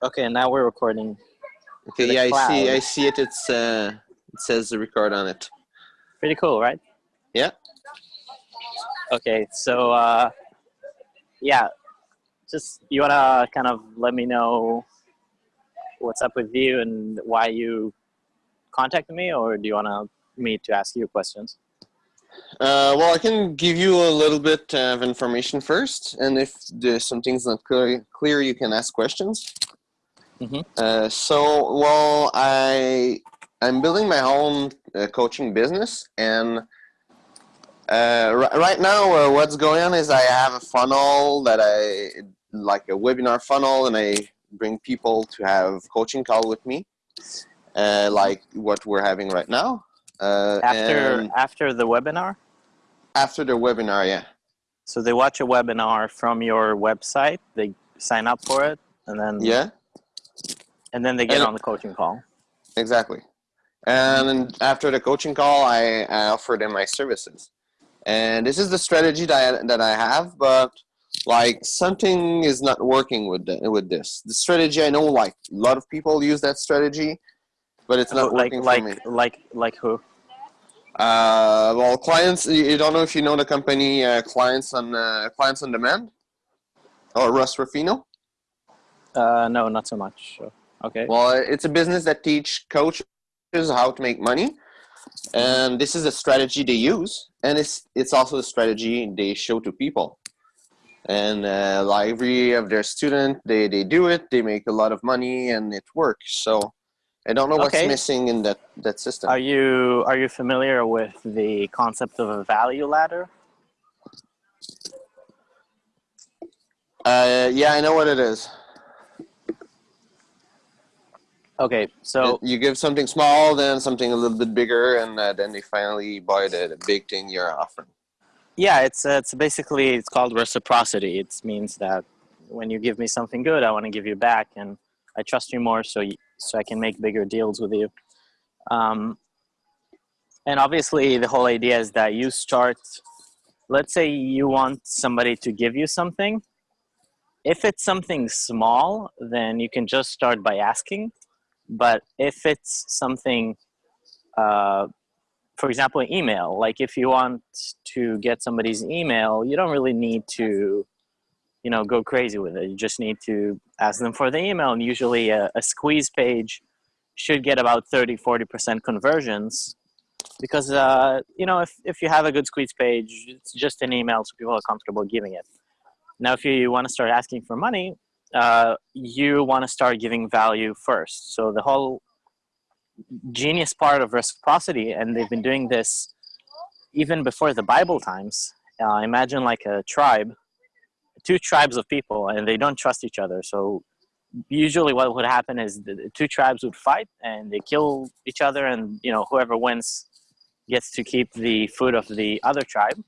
Okay, now we're recording. Okay, yeah, I see. I see it. It's uh, it says the record on it. Pretty cool, right? Yeah. Okay, so uh, yeah, just you wanna kind of let me know what's up with you and why you contacted me, or do you wanna me to ask you questions? Uh, well, I can give you a little bit of information first, and if there's something's not clear, clear you can ask questions. Mhm. Uh, so, well, I I'm building my own uh, coaching business, and uh, ri- right now, uh, what's going on is I have a funnel that I like a webinar funnel, and I bring people to have coaching call with me, uh, like what we're having right now. Uh, After after the webinar, after the webinar, yeah. so they watch a webinar from your website, they sign up for it, and then Yeah, and then they get And- on the coaching call. exactly. And after the coaching call, I, I offer them my services. And this is the strategy that I, that I have, but like something is not working with the, with this. The strategy I know, like a lot of people use that strategy, but it's not like working like for me. like like who? Uh, well, clients. You you don't know if you know the company uh, clients on uh, clients on demand, or Russ Ruffino. Uh, no, not so much. Okay. Well, it's a business that teach coaches how to make money, and this is a strategy they use, and it's it's also a strategy they show to people. And uh, like every of their student, they they do it, they make a lot of money, and it works. So I don't know what's Okay. missing in that that system. Are you are you familiar with the concept of a value ladder? Uh, yeah, I know what it is. Okay, so you give something small, then something a little bit bigger, and uh, then they finally buy the, the big thing you're offering. yeah, it's uh, it's basically it's called reciprocity. It means that when you give me something good, I want to give you back, and I trust you more, so you, so I can make bigger deals with you. Um, and obviously, the whole idea is that you start. Let's say you want somebody to give you something. If it's something small, then you can just start by asking. But if it's something, uh, for example, email, like if you want to get somebody's email, you don't really need to, you know, go crazy with it. You just need to ask them for the email. And usually a, a squeeze page should get about 30, 40% conversions because, uh, you know, if, if you have a good squeeze page, it's just an email so people are comfortable giving it. Now, if you want to start asking for money, uh, you want to start giving value first. So the whole genius part of reciprocity, and they've been doing this even before the Bible times. Uh, imagine like a tribe, two tribes of people, and they don't trust each other. So usually, what would happen is the the two tribes would fight, and they kill each other, and you know whoever wins gets to keep the food of the other tribe.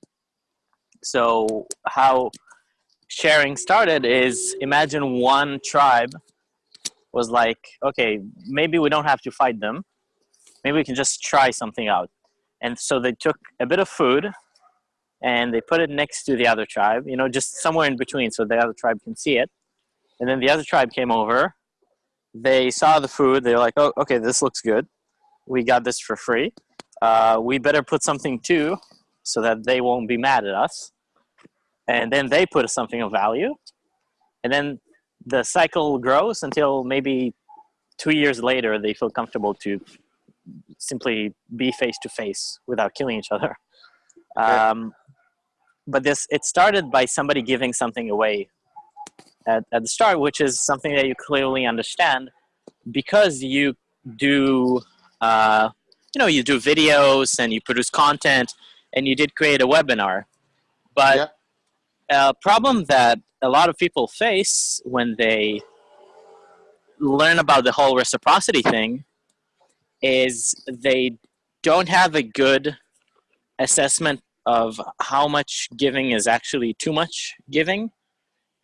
So how sharing started is imagine one tribe was like, okay, maybe we don't have to fight them. Maybe we can just try something out. And so they took a bit of food and they put it next to the other tribe, you know, just somewhere in between so the other tribe can see it. And then the other tribe came over. They saw the food. They're like, oh, okay, this looks good. We got this for free. Uh, we better put something too so that they won't be mad at us and then they put something of value. And then the cycle grows until maybe two years later they feel comfortable to simply be face to face without killing each other. Um, but this it started by somebody giving something away at, at the start which is something that you clearly understand. Because you do uh, you know you do videos and you produce content and you did create a webinar. But Yeah. A problem that a lot of people face when they learn about the whole reciprocity thing is they don't have a good assessment of how much giving is actually too much giving.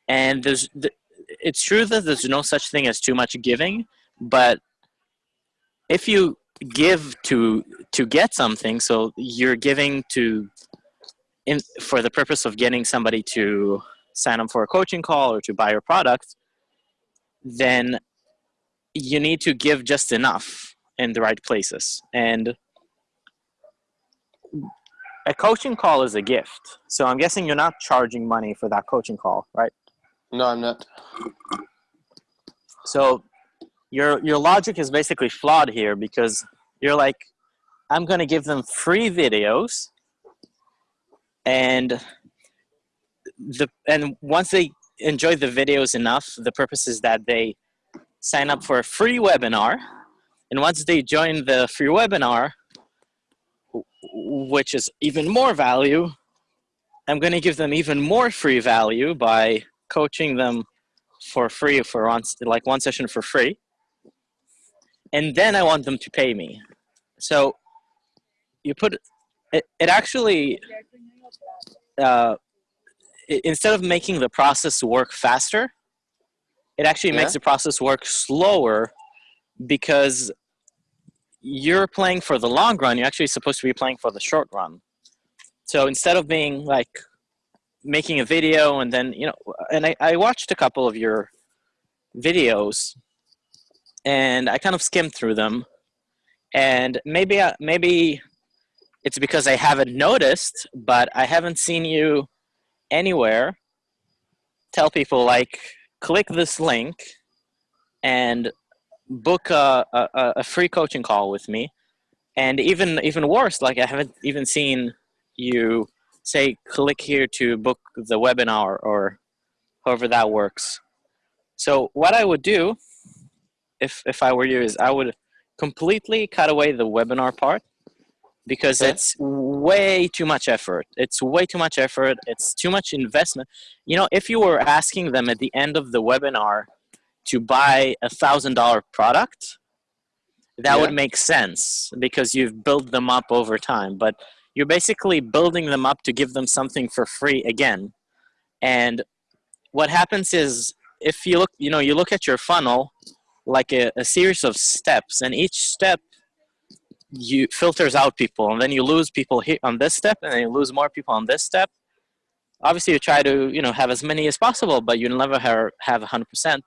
And there's th- it's true that there's no such thing as too much giving but if you give to to get something so you're giving to in for the purpose of getting somebody to sign up for a coaching call or to buy your product then you need to give just enough in the right places. And a coaching call is a gift. So I'm guessing you're not charging money for that coaching call, right? No, I'm not. So your your logic is basically flawed here because you're like, I'm gonna give them free videos and the and once they enjoy the videos enough, the purpose is that they sign up for a free webinar. And once they join the free webinar, which is even more value, I'm going to give them even more free value by coaching them for free for one, like one session for free. And then I want them to pay me. So you put it, it actually, uh, instead of making the process work faster, it actually yeah. makes the process work slower because you're playing for the long run. You're actually supposed to be playing for the short run. So instead of being like making a video and then, you know, and I, I watched a couple of your videos and I kind of skimmed through them and maybe, uh, maybe it's because I haven't noticed, but I haven't seen you anywhere. Tell people like click this link and book a, a, a, free coaching call with me. And even even worse like i haven't even seen you say click here to book the webinar or however that works. So what i would do if if i were you is i would completely cut away the webinar part because okay. it's way too much effort. It's way too much effort. It's too much investment. You know, if you were asking them at the end of the webinar to buy a thousand dollar product, that yeah. would make sense because you've built them up over time. But you're basically building them up to give them something for free again. And what happens is if you look, you know, you look at your funnel like a, a series of steps and each step you filters out people and then you lose people here on this step and then you lose more people on this step. Obviously you try to you know have as many as possible but you never have, have 100%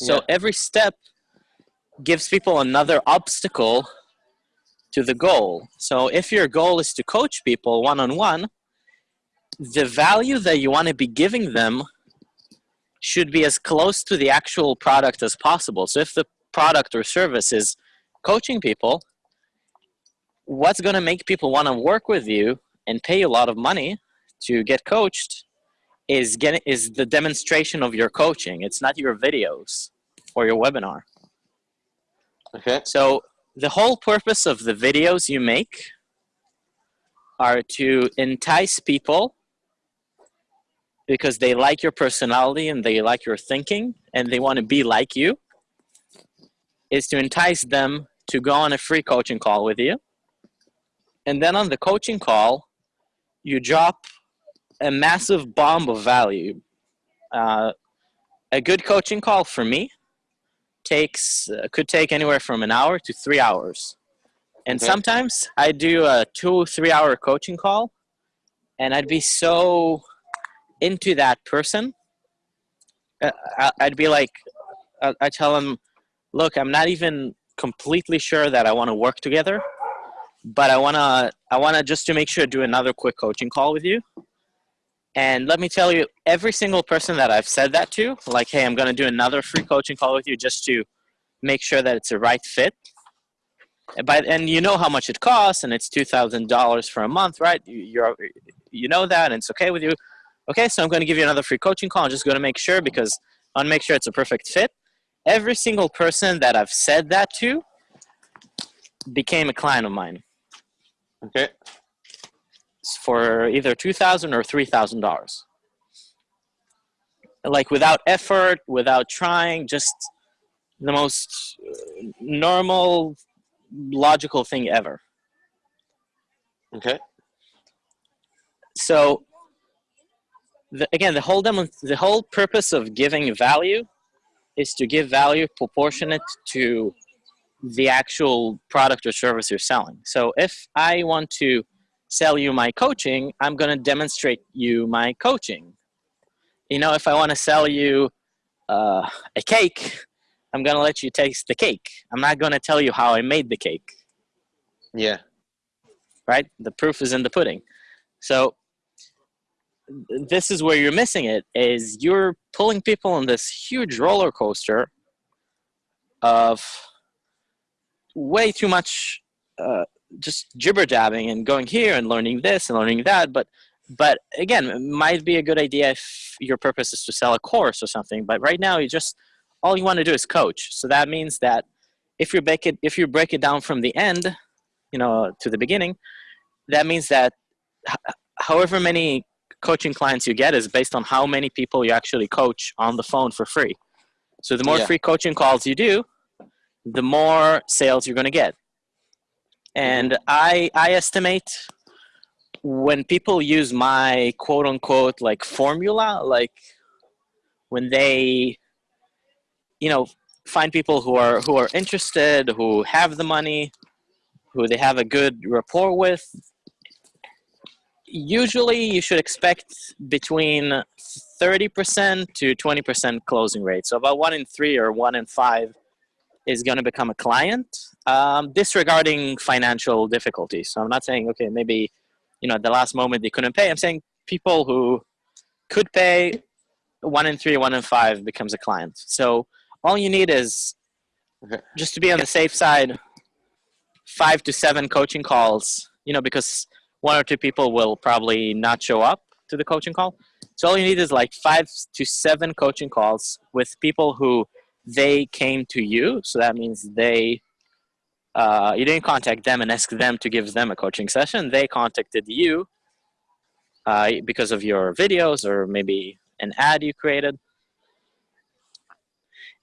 so yeah. every step gives people another obstacle to the goal. So if your goal is to coach people one-on-one -on -one, the value that you want to be giving them should be as close to the actual product as possible. So if the product or service is coaching people what's going to make people want to work with you and pay you a lot of money to get coached is getting is the demonstration of your coaching. It's not your videos or your webinar. Okay. So the whole purpose of the videos you make are to entice people because they like your personality and they like your thinking and they want to be like you is to entice them to go on a free coaching call with you and then on the coaching call, you drop a massive bomb of value. Uh, a good coaching call for me takes uh, could take anywhere from an hour to three hours. And okay. sometimes I do a two, three hour coaching call and I'd be so into that person. Uh, I'd be like, I tell them, look, I'm not even completely sure that I want to work together, but I wanna I wanna just to make sure do another quick coaching call with you. And let me tell you, every single person that I've said that to, like, hey, I'm gonna do another free coaching call with you just to make sure that it's a right fit. But and you know how much it costs, and it's two thousand dollars for a month, right? You're you know that, and it's okay with you. Okay, so I'm going to give you another free coaching call. I'm just to make sure because I want to make sure it's a perfect fit. Every single person that I've said that to became a client of mine. Okay. For either two thousand or three thousand dollars. Like without effort, without trying, just the most uh, normal, logical thing ever. Okay. So the, again, the whole demo, the whole purpose of giving value is to give value proportionate to the actual product or service you're selling. So if I want to sell you my coaching, I'm going to demonstrate you my coaching. You know, if I want to sell you uh, a cake, I'm gonna let you taste the cake. I'm not gonna tell you how I made the cake. Yeah. Right? The proof is in the pudding. So this is where you're missing it is you're pulling people on this huge roller coaster of way too much uh, just jibber jabbing and going here and learning this and learning that but but again it might be a good idea if your purpose is to sell a course or something but right now you just all you want to do is coach so that means that if you break it if you break it down from the end you know to the beginning that means that however many coaching clients you get is based on how many people you actually coach on the phone for free so the more Yeah. free coaching calls you do the more sales you're going to get. And mm-hmm. i i estimate when people use my quote unquote like formula like when they you know find people who are who are interested who have the money who they have a good rapport with usually you should expect between 30% to 20% closing rate. So about one in three or one in five is going to become a client um, disregarding financial difficulties. So i'm not saying okay maybe you know at the last moment they couldn't pay. I'm saying people who could pay one in three one in five becomes a client. So all you need is just to be on the safe side five to seven coaching calls you know because one or two people will probably not show up to the coaching call. So all you need is like five to seven coaching calls with people who they came to you so that means they uh, you didn't contact them and ask them to give them a coaching session they contacted you uh, because of your videos or maybe an ad you created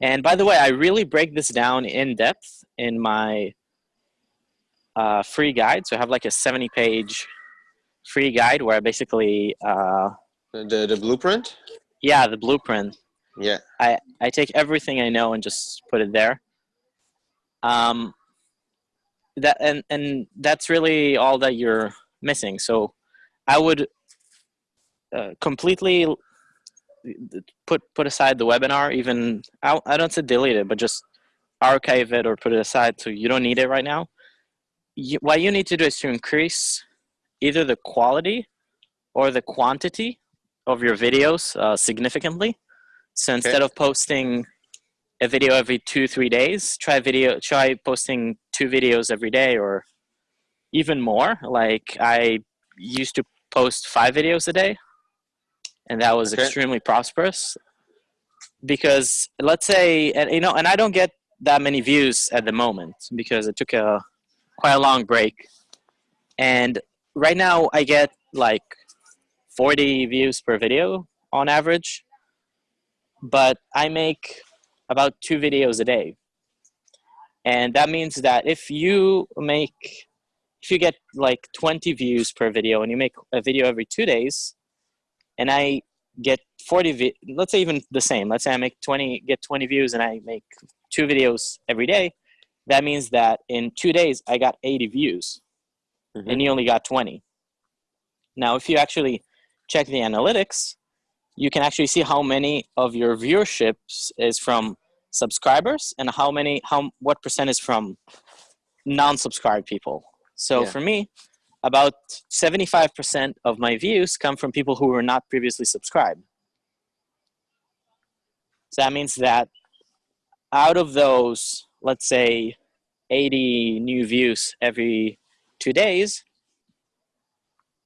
and by the way i really break this down in depth in my uh, free guide so i have like a 70 page free guide where i basically uh, The the blueprint. yeah the blueprint Yeah. I, I take everything I know and just put it there. Um, that and and that's really all that you're missing. So I would uh, completely put put aside the webinar. Even I, I don't say delete it, but just archive it or put it aside so you don't need it right now. You, what you need to do is to increase either the quality or the quantity of your videos uh, significantly. So instead of posting a video every two three days, try video try posting two videos every day or even more. Like I used to post five videos a day, and that was Okay. extremely prosperous. Because let's say, and you know, and I don't get that many views at the moment because I took a quite a long break, and right now I get like 40 views per video on average but I make about two videos a day. And that means that if you make, if you get like 20 views per video and you make a video every two days, and I get 40, let's say even the same, let's say I make 20, get 20 views and I make two videos every day, that means that in two days I got 80 views Mhm. and you only got 20. Now, if you actually check the analytics, you can actually see how many of your viewerships is from subscribers and how many how what percent is from non-subscribed people so Yeah. for me about 75% of my views come from people who were not previously subscribed so that means that out of those let's say 80 new views every two days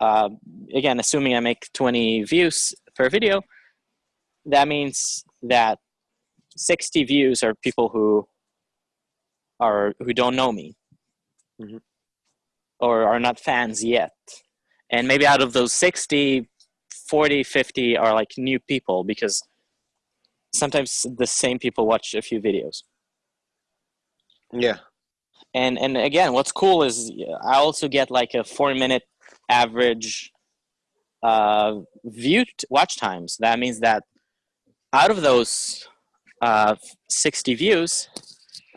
uh, again assuming i make 20 views per video that means that 60 views are people who are who don't know me Mhm. or are not fans yet and maybe out of those 60 40 50 are like new people because sometimes the same people watch a few videos Yeah. and and again what's cool is i also get like a four minute average uh view watch times. That means that out of those uh 60 views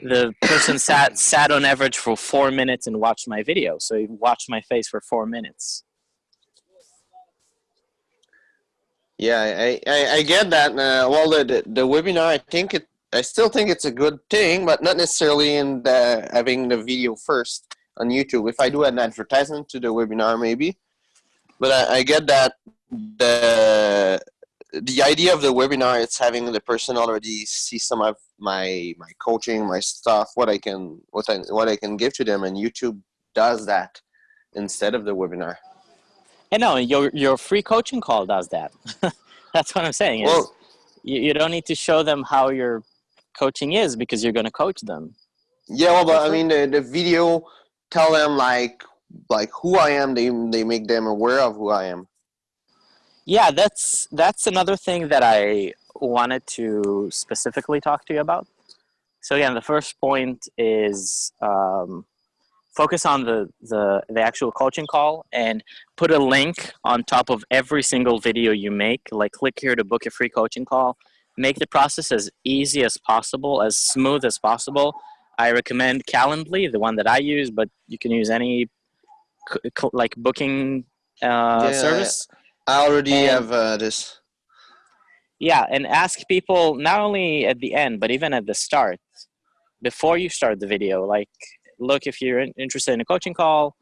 the person sat sat on average for four minutes and watched my video. So he watched my face for four minutes. Yeah, I, I, I get that. Uh, well, the, the the webinar, I think it I still think it's a good thing, but not necessarily in the having the video first on YouTube. If I do an advertisement to the webinar, maybe. But I, I get that the the idea of the webinar is having the person already see some of my my coaching, my stuff, what I can what I what I can give to them, and YouTube does that instead of the webinar. And no, your your free coaching call does that. That's what I'm saying. Is Well, you, you don't need to show them how your coaching is because you're going to coach them. yeah, well, but I mean the the video tell them like like who I am. They they make them aware of who I am. Yeah, that's that's another thing that I wanted to specifically talk to you about. So again, the first point is um, focus on the, the the actual coaching call and put a link on top of every single video you make. Like click here to book a free coaching call. Make the process as easy as possible, as smooth as possible. I recommend Calendly, the one that I use, but you can use any like booking uh, Yeah, service. I already And- have uh, this. Yeah, and ask people not only at the end, but even at the start, before you start the video. Like, look, if you're interested in a coaching call,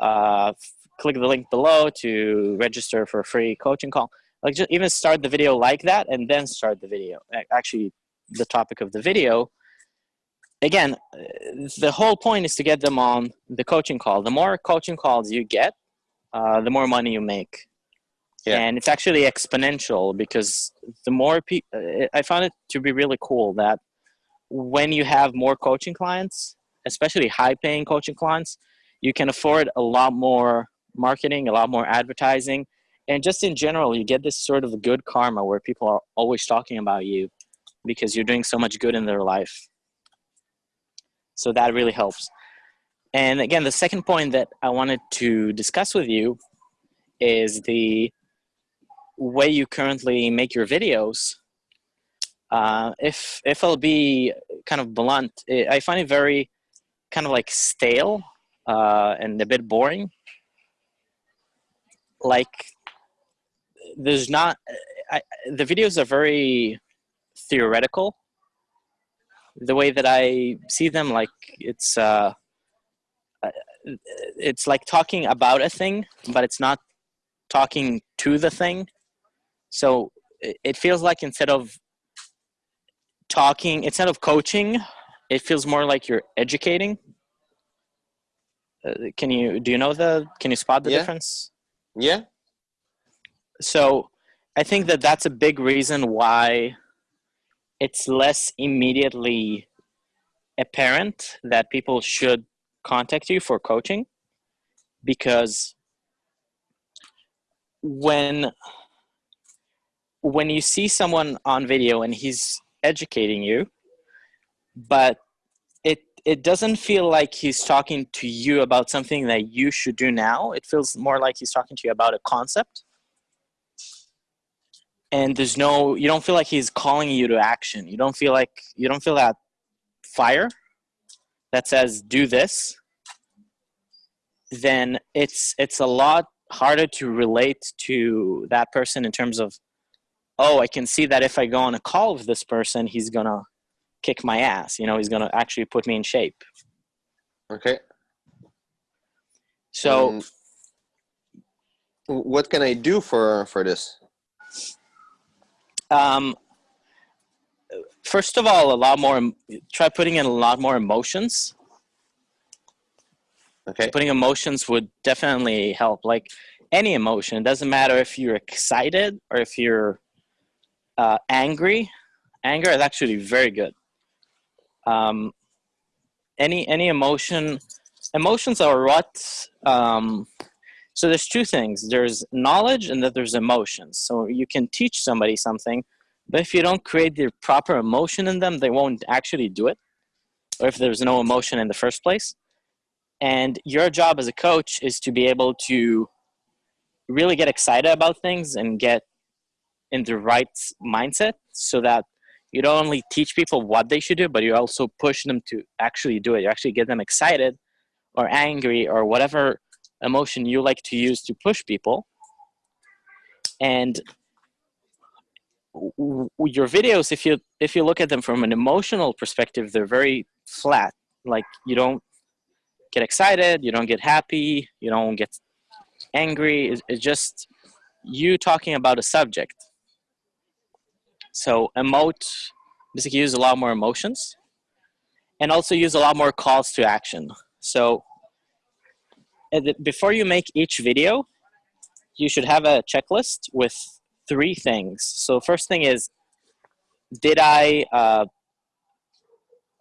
uh, click the link below to register for a free coaching call. Like, just even start the video like that, and then start the video. Actually, the topic of the video. Again, uh, the whole point is to get them on the coaching call. The more coaching calls you get, uh, the more money you make Yeah. and it's actually exponential because the more people i found it to be really cool that when you have more coaching clients especially high paying coaching clients you can afford a lot more marketing a lot more advertising and just in general you get this sort of good karma where people are always talking about you because you're doing so much good in their life so that really helps. And again the second point that i wanted to discuss with you is the way you currently make your videos. Uh, if if i'll be kind of blunt i find it very kind of like stale uh, and a bit boring. Like there's not I, the videos are very theoretical the way that i see them like it's uh uh, it's like talking about a thing but it's not talking to the thing so it it feels like instead of talking instead of coaching it feels more like you're educating uh, can you do you know the can you spot the Yeah. difference Yeah. so i think that that's a big reason why it's less immediately apparent that people should contact you for coaching because when when you see someone on video and he's educating you but it it doesn't feel like he's talking to you about something that you should do now. It feels more like he's talking to you about a concept and there's no you don't feel like he's calling you to action you don't feel like you don't feel that fire that says do this then it's it's a lot harder to relate to that person in terms of oh i can see that if i go on a call with this person he's gonna kick my ass you know he's gonna actually put me in shape Okay. so Um, what can I do for for this? Um, first of all a lot more try putting in a lot more emotions. Okay. putting emotions would definitely help like any emotion. It doesn't matter if you're excited or if you're uh, angry. Anger is actually very good. Um, any any emotion emotions are what um, so there's two things. There's knowledge and that there's emotions. So you can teach somebody something but if you don't create the proper emotion in them they won't actually do it or if there's no emotion in the first place. And your job as a coach is to be able to really get excited about things and get in the right mindset so that you don't only teach people what they should do, but you also push them to actually do it. You actually get them excited or angry or whatever emotion you like to use to push people. And your videos, if you if you look at them from an emotional perspective, they're very flat. Like you don't get excited, you don't get happy, you don't get angry. It's, just you talking about a subject. So emote basically use a lot more emotions and also use a lot more calls to action. So before you make each video, you should have a checklist with three things. So first thing is, did I uh,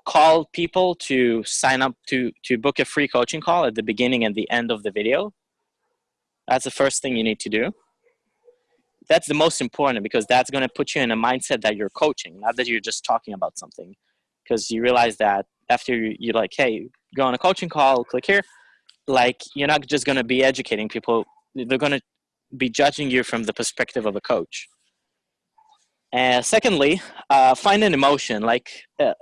call people to sign up to to book a free coaching call at the beginning and the end of the video? That's the first thing you need to do. That's the most important because that's going to put you in a mindset that you're coaching, not that you're just talking about something. Because you realize that after you, you're like, hey, go on a coaching call, click here. Like you're not just going to be educating people; they're going to be judging you from the perspective of a coach. And secondly, uh, find an emotion. Like uh,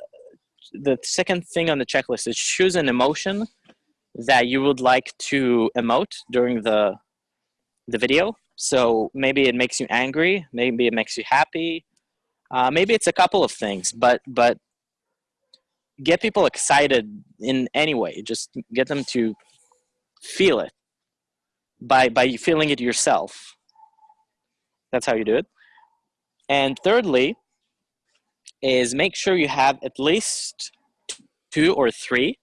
the second thing on the checklist is choose an emotion that you would like to emote during the the video. So maybe it makes you angry, maybe it makes you happy, uh, maybe it's a couple of things. But but get people excited in any way. Just get them to feel it by by feeling it yourself. That's how you do it. And thirdly, is make sure you have at least two or three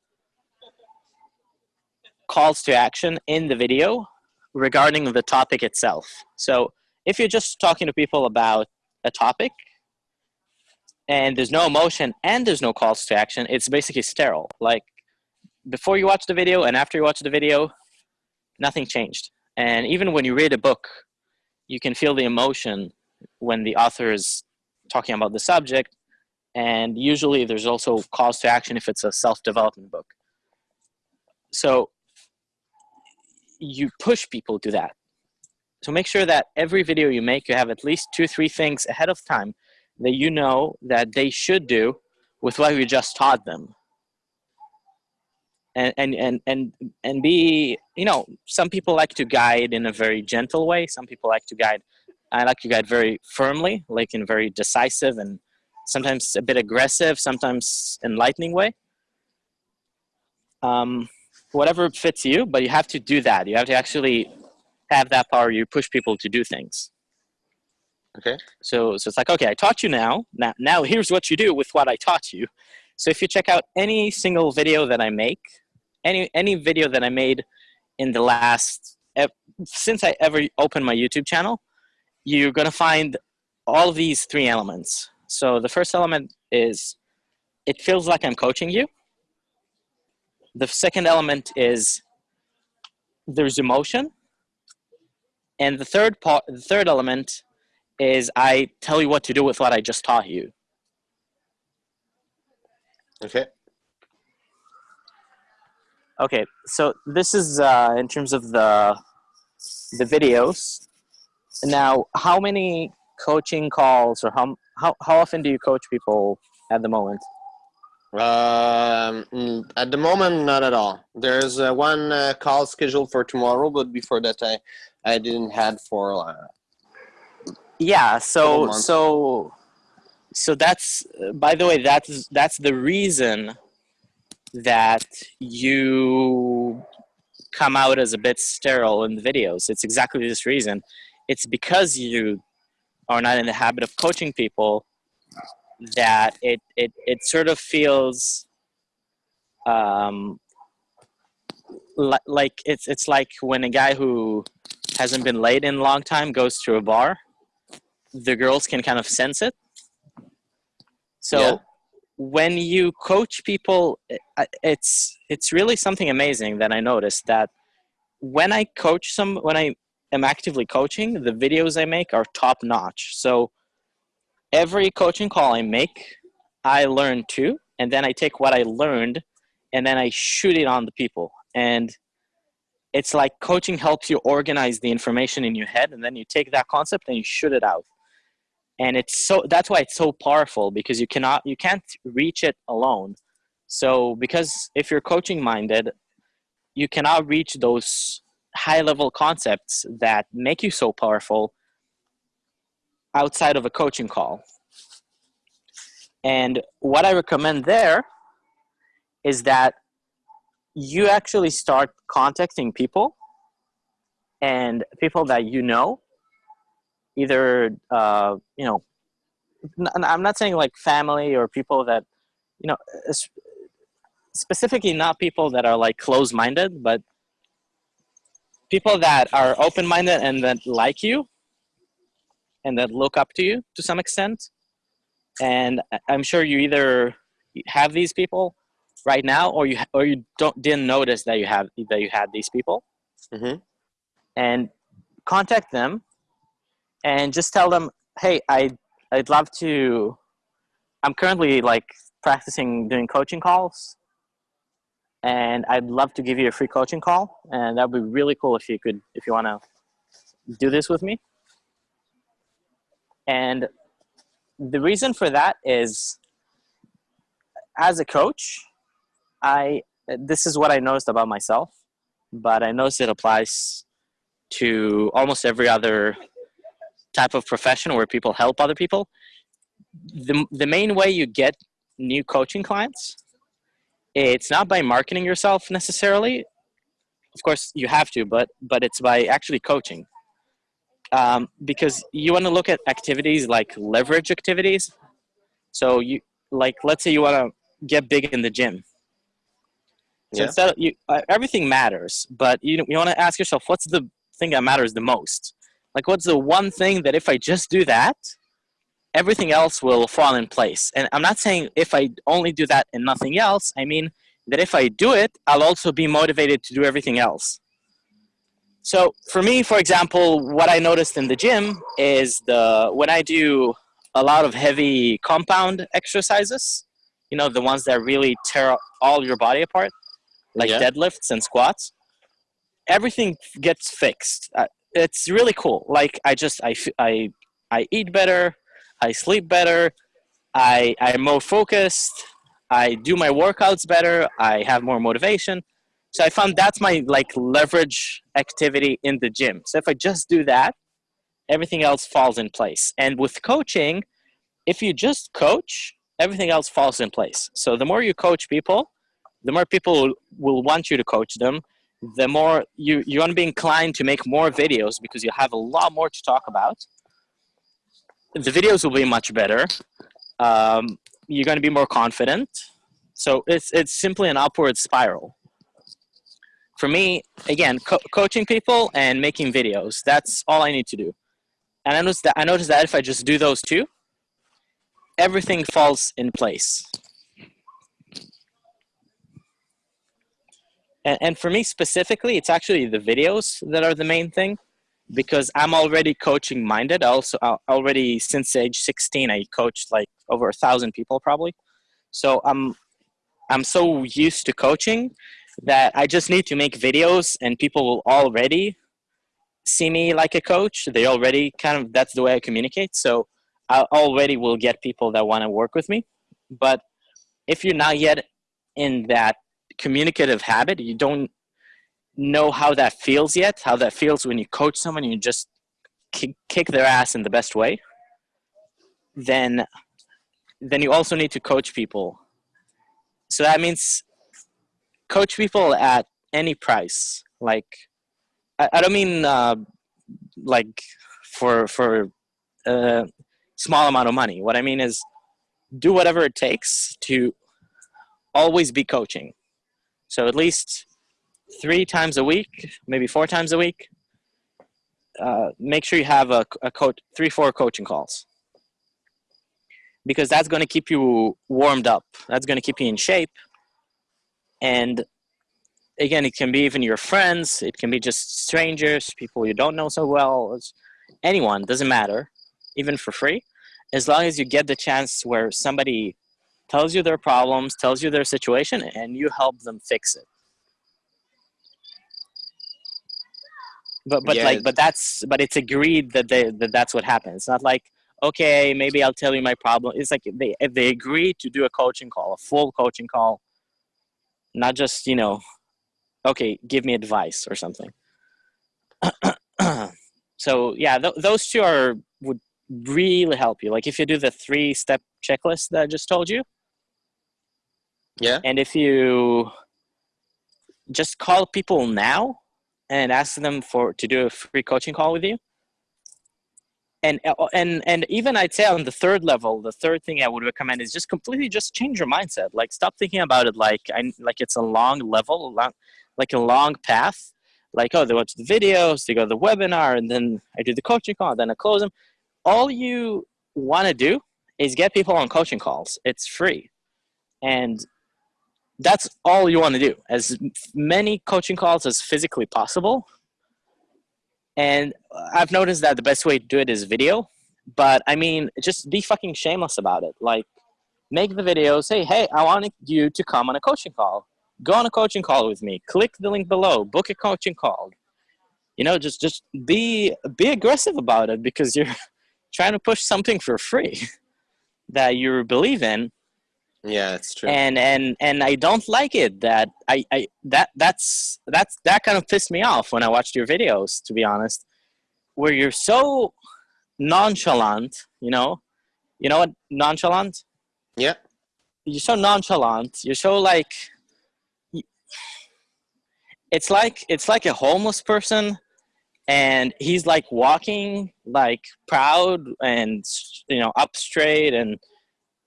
calls to action in the video regarding the topic itself. So if you're just talking to people about a topic and there's no emotion and there's no calls to action, it's basically sterile. Like before you watch the video and after you watch the video, nothing changed. And even when you read a book, you can feel the emotion when the author is talking about the subject. And usually there's also calls to action if it's a self-development book. So you push people to that. So make sure that every video you make, you have at least two, three things ahead of time that you know that they should do with what you just taught them. And, and, and, and, and be, you know, some people like to guide in a very gentle way. Some people like to guide, I like to guide very firmly, like in very decisive and sometimes a bit aggressive, sometimes enlightening way. Um, whatever fits you, but you have to do that. You have to actually have that power. You push people to do things. Okay. So, so it's like, okay, I taught you now. Now, now here's what you do with what I taught you. So if you check out any single video that I make, any any video that I made in the last since I ever opened my YouTube channel, you're gonna find all these three elements. So the first element is it feels like I'm coaching you. The second element is there's emotion. And the third part, the third element is I tell you what to do with what I just taught you. Okay. Okay, so this is uh, in terms of the the videos. Now, how many coaching calls or how how how often do you coach people at the moment? Um, at the moment, not at all. There's uh, one uh, call scheduled for tomorrow, but before that, I I didn't had for. Uh, Yeah, so so so that's by the way that's that's the reason that you come out as a bit sterile in the videos. It's exactly this reason. It's because you are not in the habit of coaching people that it it, it sort of feels um, li- like it's it's like when a guy who hasn't been laid in a long time goes to a bar the girls can kind of sense it so Yeah. When you coach people uh, it's it's really something amazing that i noticed that when i coach some when i am actively coaching the videos i make are top notch. So every coaching call i make i learn too and then i take what i learned and then i shoot it on the people. And it's like coaching helps you organize the information in your head and then you take that concept and you shoot it out and it's so that's why it's so powerful because you cannot you can't reach it alone so because if you're coaching minded you cannot reach those high level concepts that make you so powerful outside of a coaching call. And what I recommend there is that you actually start contacting people and people that you know, either, uh, you know, I'm not saying like family or people that, you know, specifically not people that are like close-minded, but people that are open-minded and that like you and that look up to you to some extent. And I'm sure you either have these people right now or you or you don't didn't notice that you have that you had these people. Mm-hmm. And contact them and just tell them, "Hey, I'd, I'd love to I'm currently like practicing doing coaching calls and I'd love to give you a free coaching call and that would be really cool if you could if you want to do this with me. And the reason for that is as a coach, I this is what I noticed about myself, but I noticed it applies to almost every other type of profession where people help other people. The, the main way you get new coaching clients, it's not by marketing yourself necessarily. Of course, you have to, but but it's by actually coaching um, because you want to look at activities like leverage activities. So you like, let's say you want to get big in the gym. So Yeah. instead of you, uh, everything matters, but you you want to ask yourself, what's the thing that matters the most? Like, what's the one thing that if I just do that, everything else will fall in place? And I'm not saying if I only do that and nothing else. I mean that if I do it, I'll also be motivated to do everything else. So for me, for example, what I noticed in the gym is the when I do a lot of heavy compound exercises, you know, the ones that really tear all your body apart, like Yeah. deadlifts and squats, everything gets fixed. Uh, It's really cool. Like I just I I I eat better, I sleep better, I I'm more focused, I do my workouts better, I have more motivation. So I found that's my like leverage activity in the gym. So if I just do that, everything else falls in place. And with coaching, if you just coach, everything else falls in place. So the more you coach people, the more people will want you to coach them. The more you you're gonna be inclined to make more videos because you have a lot more to talk about. The videos will be much better. Um, you're gonna be more confident. So it's it's simply an upward spiral for me, again, co- coaching people and making videos. That's all I need to do. And I noticed that I noticed that if I just do those two, everything falls in place. And, and for me specifically, it's actually the videos that are the main thing because I'm already coaching minded. I also I already since age 16, I coached like over a thousand people probably. So I'm I'm so used to coaching that I just need to make videos and people will already see me like a coach. They already kind of, that's the way I communicate. So I already will get people that want to work with me. But if you're not yet in that communicative habit, you don't know how that feels yet, how that feels when you coach someone you just kick, kick their ass in the best way, then then you also need to coach people. So that means coach people at any price. Like, I, I don't mean uh, like for for a small amount of money. What I mean is do whatever it takes to always be coaching. So at least three times a week, maybe four times a week. Uh, make sure you have a, a coach, three, four coaching calls because that's going to keep you warmed up. That's going to keep you in shape. And again, it can be even your friends. It can be just strangers, people you don't know so well. Anyone doesn't matter, even for free, as long as you get the chance where somebody tells you their problems, tells you their situation, and you help them fix it. But but Yeah. like but that's but it's agreed that they that that's what happens. It's not like okay maybe I'll tell you my problem. It's like they if they agree to do a coaching call, a full coaching call, not just you know okay give me advice or something so yeah th- those two are would really help you. Like if you do the three step checklist that I just told you, Yeah. and if you just call people now and ask them for to do a free coaching call with you, and uh, and and even I'd say on the third level, the third thing I would recommend is just completely just change your mindset. Like stop thinking about it like I like it's a long level, a long, like a long path. Like oh, they watch the videos, they go to the webinar, and then I do the coaching call, then I close them. All you want to do is get people on coaching calls. It's free, and that's all you want to do. As many coaching calls as physically possible and I've noticed that the best way to do it is video. But I mean, just be fucking shameless about it. Like, make the video. Say, hey, I want you to come on a coaching call. Go on a coaching call with me. Click the link below. Book a coaching call. You know, just just be be aggressive about it because you're trying to push something for free that you believe in Yeah, it's true. and and and I don't like it that I, I that that's that's that kind of pissed me off when I watched your videos to be honest where you're so nonchalant you know you know what nonchalant yeah. you're so nonchalant you're so like it's like it's like a homeless person and he's like walking like proud and you know up straight and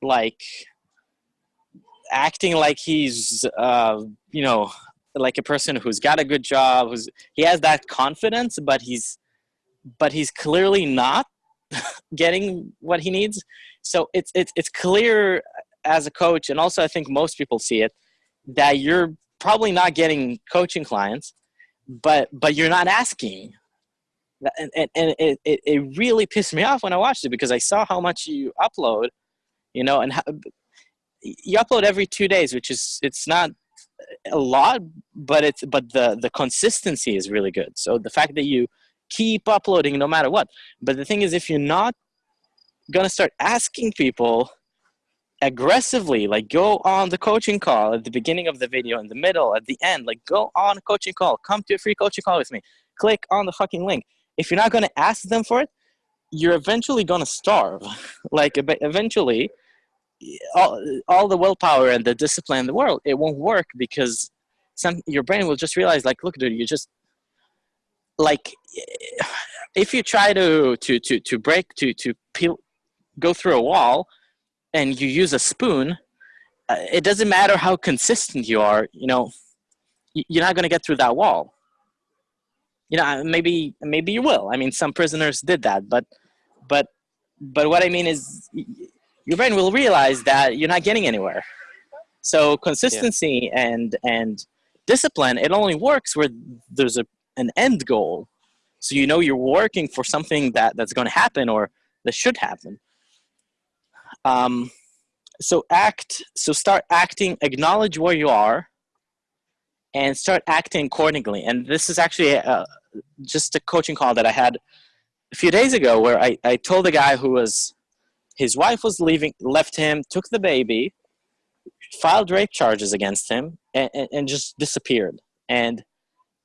like acting like he's uh, you know like a person who's got a good job who's he has that confidence but he's but he's clearly not getting what he needs. So it's it's it's clear as a coach and also i think most people see it that you're probably not getting coaching clients but but you're not asking. And, and, and it, it, it really pissed me off when i watched it because i saw how much you upload you know and how, you upload every two days which is it's not a lot but it's but the the consistency is really good. So the fact that you keep uploading no matter what. But the thing is if you're not gonna start asking people aggressively like go on the coaching call at the beginning of the video in the middle at the end like go on a coaching call come to a free coaching call with me click on the fucking link. If you're not to ask them for it you're eventually to starve. Like eventually all, all the willpower and the discipline in the world it won't work because some your brain will just realize like look dude you just like if you try to to to to break to to peel go through a wall and you use a spoon uh, it doesn't matter how consistent you are you know you're not going to get through that wall. You know maybe maybe you will. I mean some prisoners did that but but but what i mean is your brain will realize that you're not getting anywhere. So consistency yeah. and and discipline it only works where there's a an end goal. So you know you're working for something that that's going to happen or that should happen. Um, so act so start acting acknowledge where you are and start acting accordingly. And this is actually a, just a coaching call that i had a few days ago where I, I told a guy who was his wife was leaving left him took the baby filed rape charges against him and, and, and just disappeared. And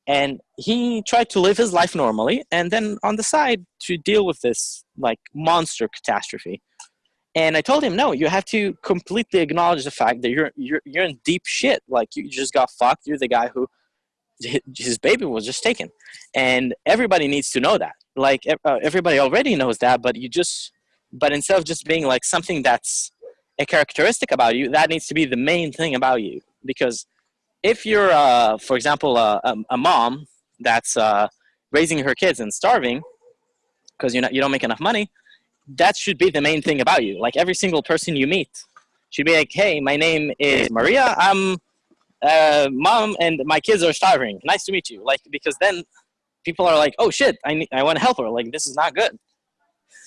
and he tried to live his life normally and then on the side to deal with this like monster catastrophe. And i told him no you have to completely acknowledge the fact that you're you're, you're in deep shit. Like you just got fucked. You're the guy who his baby was just taken. And everybody needs to know that. Like uh, everybody already knows that but you just but instead of just being like something that's a characteristic about you that needs to be the main thing about you. Because if you're uh, for example uh, a, a, mom that's uh, raising her kids and starving because you you don't make enough money that should be the main thing about you. Like every single person you meet should be like hey my name is maria. I'm uh, mom and my kids are starving. Nice to meet you. Like because then people are like oh shit. I, need, I want to help her. Like this is not good.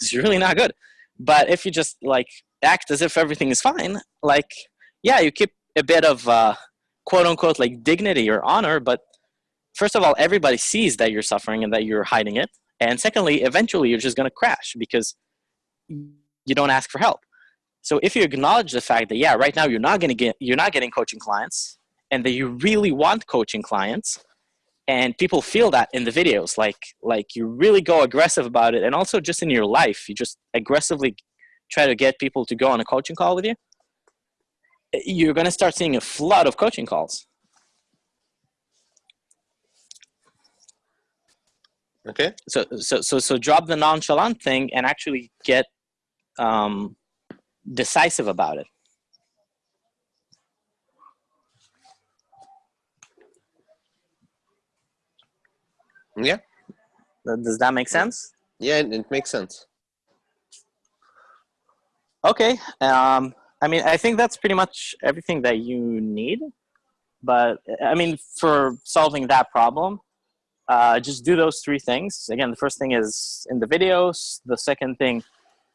It's really not good but if you just like act as if everything is fine like yeah you keep a bit of uh, quote unquote like dignity or honor but first of all everybody sees that you're suffering and that you're hiding it. And secondly eventually you're just going to crash because you don't ask for help. So if you acknowledge the fact that yeah right now you're not to get you're not getting coaching clients and that you really want coaching clients and people feel that in the videos like like you really go aggressive about it and also just in your life you just aggressively try to get people to go on a coaching call with you you're going to start seeing a flood of coaching calls Okay. so so so so drop the nonchalant thing and actually get um decisive about it Yeah. does that make sense Yeah, it, it makes sense. Okay. Um, I mean, I think that's pretty much everything that you need. But I mean, for solving that problem, uh, just do those three things. Again, the first thing is in the videos. The second thing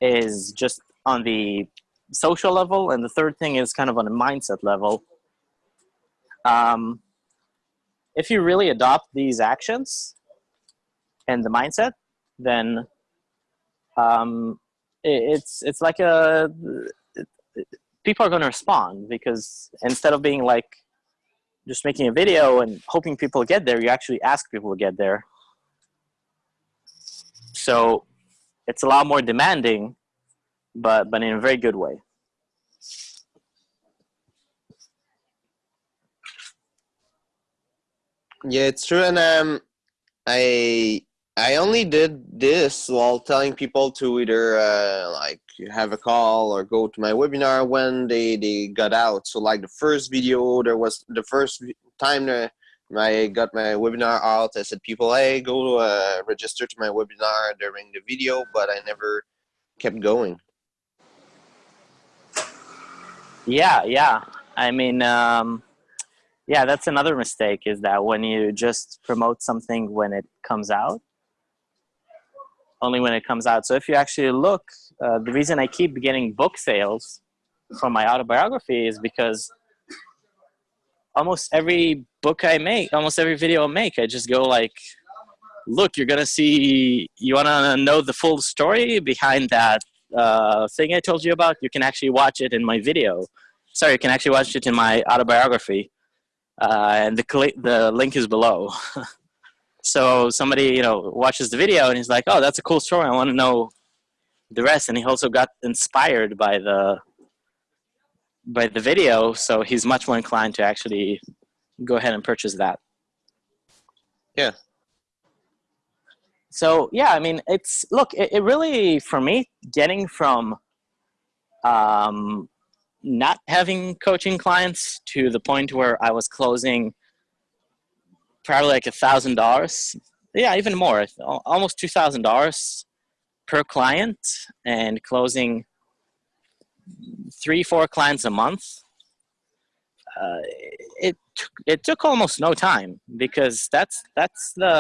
is just on the social level. And the third thing is kind of on a mindset level. Um, if you really adopt these actions and the mindset, then um, it, it's it's like a people are going to respond because instead of being like just making a video and hoping people get there, you actually ask people to get there. So it's a lot more demanding, but but in a very good way. Yeah, it's true, and um, I I only did this while telling people to either uh, like have a call or go to my webinar when they they got out. So like the first video, there was the first time that I got my webinar out. I said people, hey, go uh, register to my webinar during the video, but I never kept going. Yeah, yeah. I mean, um, yeah, that's another mistake is that when you just promote something when it comes out, only when it comes out. So if you actually look, uh, the reason I keep getting book sales from my autobiography is because almost every book I make, almost every video I make, I just go like, look, you're gonna see, you wanna know the full story behind that uh, thing I told you about? You can actually watch it in my video. Sorry, you can actually watch it in my autobiography. Uh, and the, the link is below. so somebody you know watches the video and he's like oh that's a cool story. I want to know the rest. And he also got inspired by the by the video. So he's much more inclined to actually go ahead and purchase that. Yeah. so yeah i mean it's look it, it really for me getting from um not having coaching clients to the point where i was closing probably like a thousand dollars. Yeah even more. Almost two thousand dollars per client and closing three four clients a month. Uh, it it took almost no time because that's that's the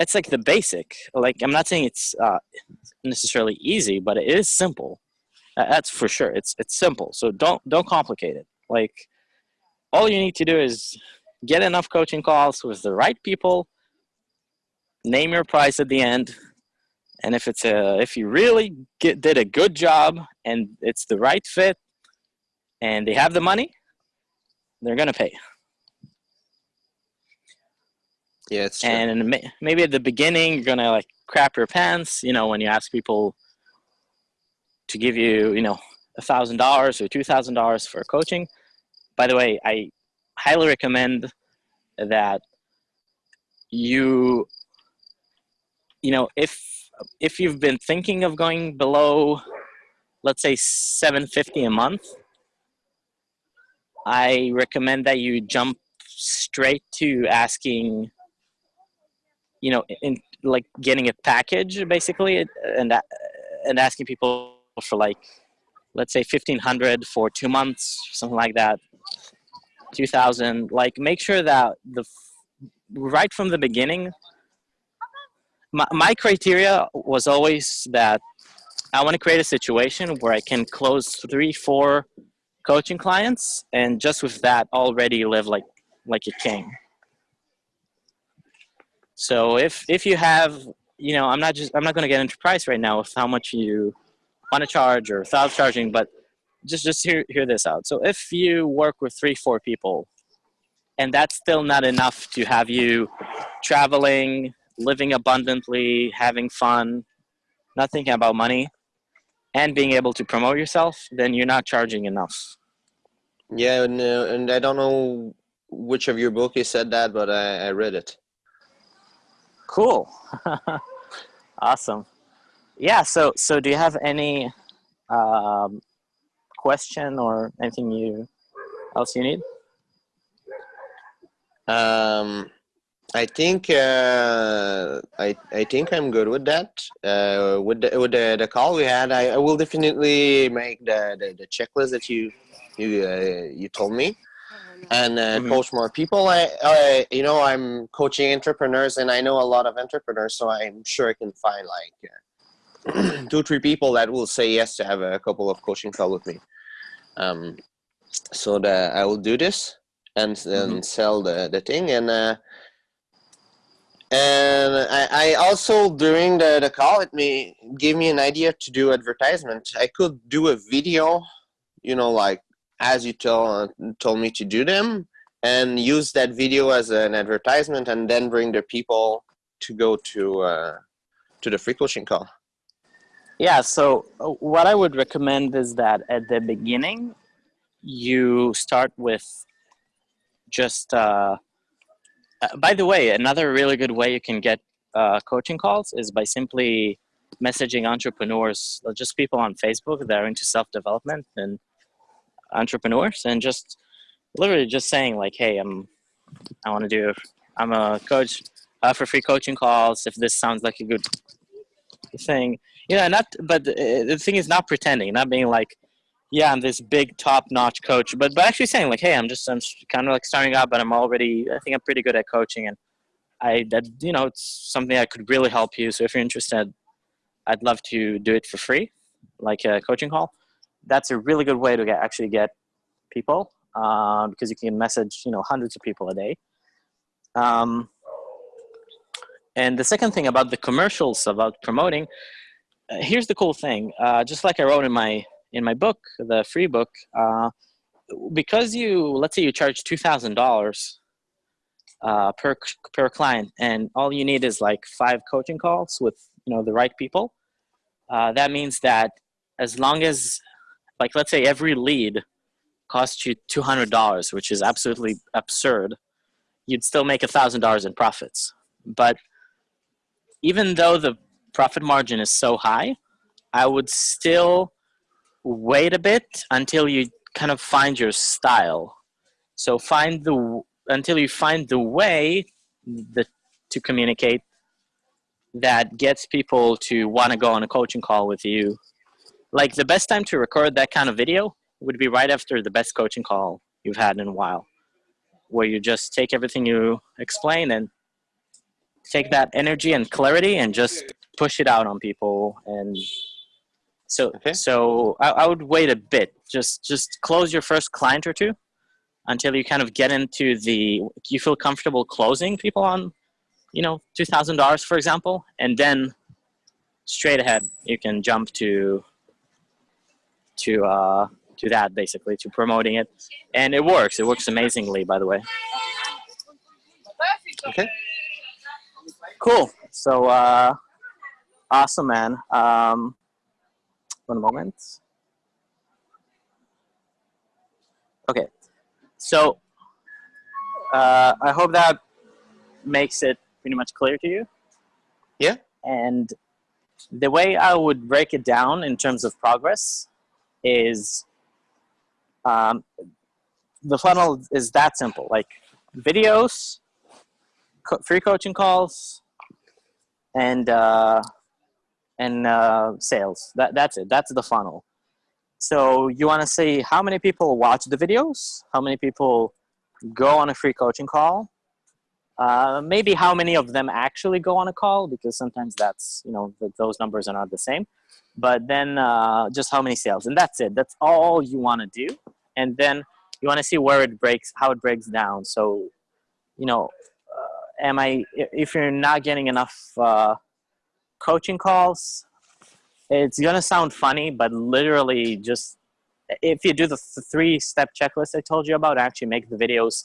it's like the basic. Like i'm not saying it's uh, necessarily easy but it is simple. That's for sure. It's it's simple. So don't don't complicate it. Like all you need to do is get enough coaching calls with the right people name your price at the end and if it's a if you really get, did a good job and it's the right fit and they have the money they're gonna pay Yeah, it's true. and ma- maybe at the beginning you're gonna like crap your pants you know when you ask people to give you you know a thousand dollars or two thousand dollars for coaching by the way i highly recommend that you you know if if you've been thinking of going below let's say 750 a month i recommend that you jump straight to asking you know in like getting a package basically and and asking people for like let's say 1500 for two months something like that 2000 like make sure that the right from the beginning my, my criteria was always that i want to create a situation where i can close three four coaching clients and just with that already live like like a king. So if if you have you know i'm not just i'm not going to get into price right now with how much you want to charge or without charging but just just hear hear this out so if you work with three four people and that's still not enough to have you traveling, living abundantly, having fun, not thinking about money, and being able to promote yourself, then you're not charging enough. Yeah, and, uh, and I don't know which of your book you said that, but I, I read it. Cool. awesome. Yeah. So, so do you have any um, question or anything you else you need? Um, I think uh, I I think I'm good with that. Uh, with the, with the, the call we had, I, I will definitely make the, the, the checklist that you you uh, you told me, and uh, Mhm. coach more people. I, I you know I'm coaching entrepreneurs, and I know a lot of entrepreneurs, so I'm sure I can find like uh, two three people that will say yes to have a couple of coaching call with me. Um, so that I will do this and then sell the, the thing and uh, and I, I also during the, the call it me gave me an idea to do advertisement. I could do a video you know like as you tell, told me to do them and use that video as an advertisement and then bring the people to go to uh, to the free coaching call Yeah. So, uh, what I would recommend is that at the beginning, you start with just. Uh, uh, by the way, another really good way you can get uh, coaching calls is by simply messaging entrepreneurs, uh, just people on Facebook that are into self development and entrepreneurs, and just literally just saying like, "Hey, I'm, I want to do, I'm a coach uh, for free coaching calls. If this sounds like a good thing, you know, not, but uh, the thing is not pretending, not being like." Yeah, I'm this big top-notch coach, but but actually saying like, "Hey, I'm just I'm kind of like starting out, but I'm already I think I'm pretty good at coaching, and I that you know it's something that could really help you. So if you're interested, I'd love to do it for free, like a coaching call. That's a really good way to get actually get people uh, because you can message you know hundreds of people a day. Um, and the second thing about the commercials about promoting, here's the cool thing. Uh, just like I wrote in my in my book, the free book, uh, because you let's say you charge two thousand dollars uh, per per client, and all you need is like five coaching calls with you know the right people. Uh, that means that as long as, like, let's say every lead costs you two hundred dollars, which is absolutely absurd, you'd still make a thousand dollars in profits. But even though the profit margin is so high, I would still wait a bit until you kind of find your style. So find the until you find the way that to communicate that gets people to want to go on a coaching call with you. Like the best time to record that kind of video would be right after the best coaching call you've had in a while, where you just take everything you explain and take that energy and clarity and just push it out on people and so Okay. so I, I would wait a bit. Just just close your first client or two until you kind of get into the you feel comfortable closing people on you know $2000 for example and then straight ahead you can jump to to uh to that basically to promoting it. And it works. It works amazingly by the way. Okay. Cool. So uh awesome man. Um one moment. Okay. So uh i hope that makes it pretty much clear to you. Yeah. and the way i would break it down in terms of progress is um, the funnel is that simple. Like videos co- free coaching calls and uh, and uh, sales. That, that's it. That's the funnel. So you want to see how many people watch the videos how many people go on a free coaching call uh, maybe how many of them actually go on a call because sometimes that's you know th- those numbers are not the same. But then uh, just how many sales and that's it. That's all you want to do. And then you want to see where it breaks how it breaks down. So you know uh, am i i- if you're not getting enough uh, coaching calls it's gonna sound funny but literally just if you do the th- three step checklist i told you about actually make the videos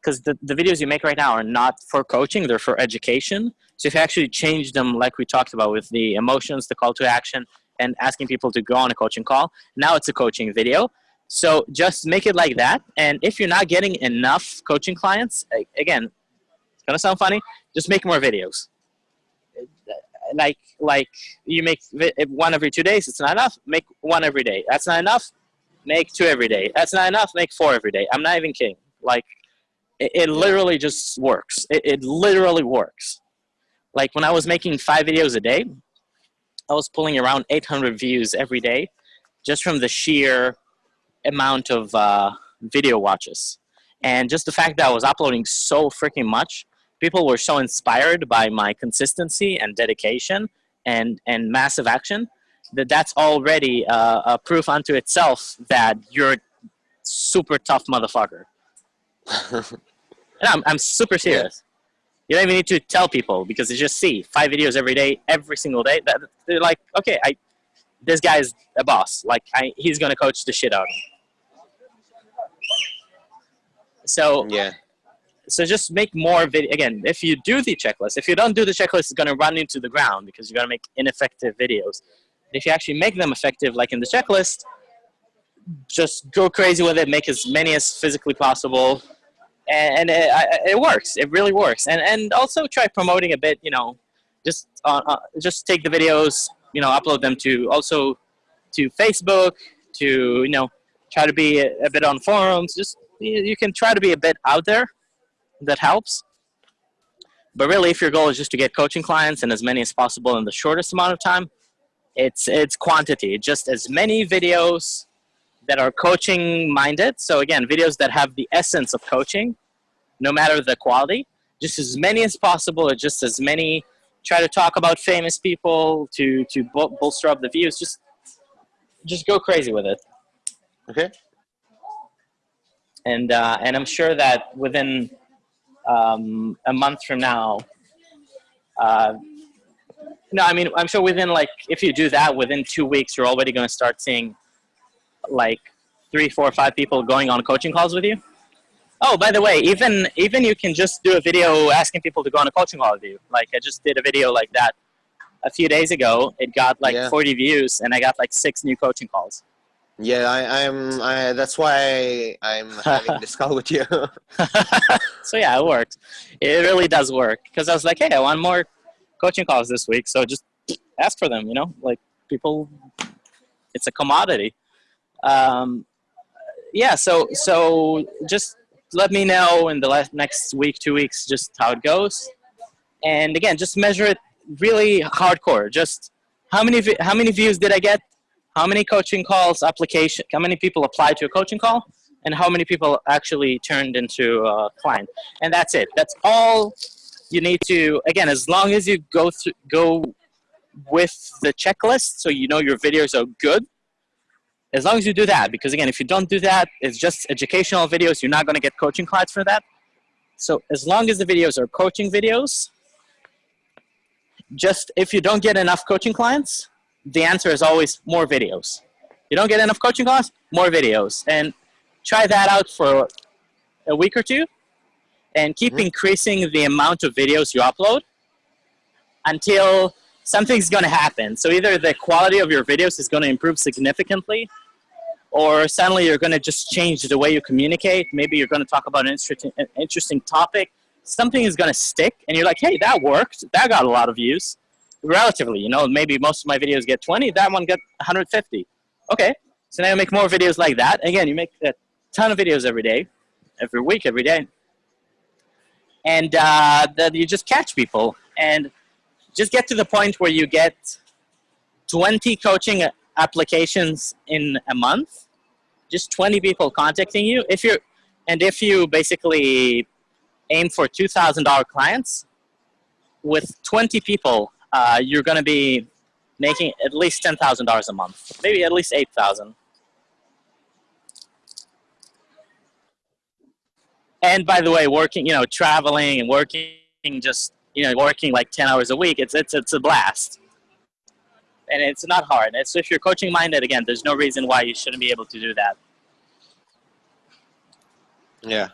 because the, the videos you make right now are not for coaching they're for education. So if you actually change them like we talked about with the emotions the call to action and asking people to go on a coaching call now it's a coaching video. So just make it like that and if you're not getting enough coaching clients again it's gonna sound funny just make more videos like like you make one every two days it's not enough make one every day. That's not enough make two every day. That's not enough make four every day. I'm not even kidding. Like it, it literally just works. It, it literally works. Like when i was making five videos a day i was pulling around 800 views every day just from the sheer amount of uh, video watches. And just the fact that i was uploading so freaking much people were so inspired by my consistency and dedication and and massive action that that's already uh, a proof unto itself that you're a super tough motherfucker. and I'm, I'm super serious. You don't even need to tell people because they just see five videos every day, every single day. That they're like, okay, I, this guy's a boss. Like, I, he's gonna coach the shit out of me. So yeah, so just make more video again if you do the checklist if you don't do the checklist it's going to run into the ground because you're going to make ineffective videos. If you actually make them effective like in the checklist just go crazy with it make as many as physically possible and, and it, it, works it really works. And and also try promoting a bit you know just uh, uh, just take the videos you know upload them to also to facebook to you know try to be a, a bit on forums just you can try to be a bit out there that helps. But really, if your goal is just to get coaching clients and as many as possible in the shortest amount of time, it's it's quantity. Just as many videos that are coaching minded. So again, videos that have the essence of coaching, no matter the quality. Just as many as possible, or just as many. Try to talk about famous people to to bolster up the views. Just just go crazy with it. Okay. And uh, and I'm sure that within um, a month from now. Uh, no, I mean, I'm sure within like, if you do that within two weeks, you're already going to start seeing like three, four, five people going on coaching calls with you. Oh, by the way, even even you can just do a video asking people to go on a coaching call with you. Like I just did a video like that a few days ago. It got like yeah. 40 views, and I got like six new coaching calls. Yeah, I, am I, that's why I'm having this call with you. so yeah, it works. It really does work because I was like, hey, I want more coaching calls this week, so just ask for them. You know, like people, it's a commodity. Um, yeah, so so just let me know in the last, next week, two weeks, just how it goes, and again, just measure it really hardcore. Just how many how many views did I get? How many coaching calls application, how many people applied to a coaching call, and how many people actually turned into a client. And that's it. That's all you need to, again, as long as you go through, go with the checklist so you know your videos are good, as long as you do that, because again, if you don't do that, it's just educational videos, you're not gonna get coaching clients for that. So as long as the videos are coaching videos, just if you don't get enough coaching clients, the answer is always more videos. You don't get enough coaching calls, more videos. And try that out for a week or two and keep mm-hmm. increasing the amount of videos you upload until something's going to happen. So either the quality of your videos is going to improve significantly or suddenly you're going to just change the way you communicate. Maybe you're going to talk about an interesting, an interesting topic. Something is going to stick and you're like, hey, that worked. That got a lot of views relatively, you know, maybe most of my videos get 20, that one got 150. Okay, so now you make more videos like that. Again, you make a ton of videos every day, every week, every day. And uh, that you just catch people and just get to the point where you get 20 coaching applications in a month, just 20 people contacting you. If you're, and if you basically aim for $2,000 clients, with 20 people uh, you're going to be making at least $10,000 a month, maybe at least 8,000. And by the way, working, you know, traveling and working just, you know, working like 10 hours a week, it's, it's, it's a blast. And it's not hard. so if you're coaching minded, again, there's no reason why you shouldn't be able to do that. Yeah.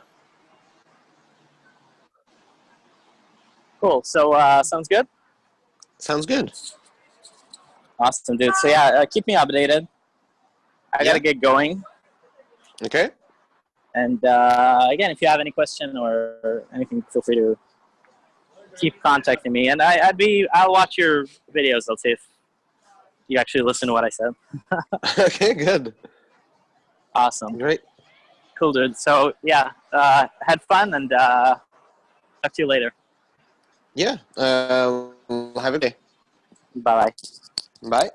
Cool. So uh, sounds good. Sounds good. Awesome, dude. So yeah, uh, keep me updated. I Yeah. gotta get going. Okay. And uh, again, if you have any question or anything, feel free to keep contacting me. And I, I'd be, I'll watch your videos. I'll see if you actually listen to what I said. okay. Good. Awesome, Great. cool, dude. So yeah, uh, had fun, and uh, talk to you later. Yeah. Uh, have a good day. Bye bye. Bye.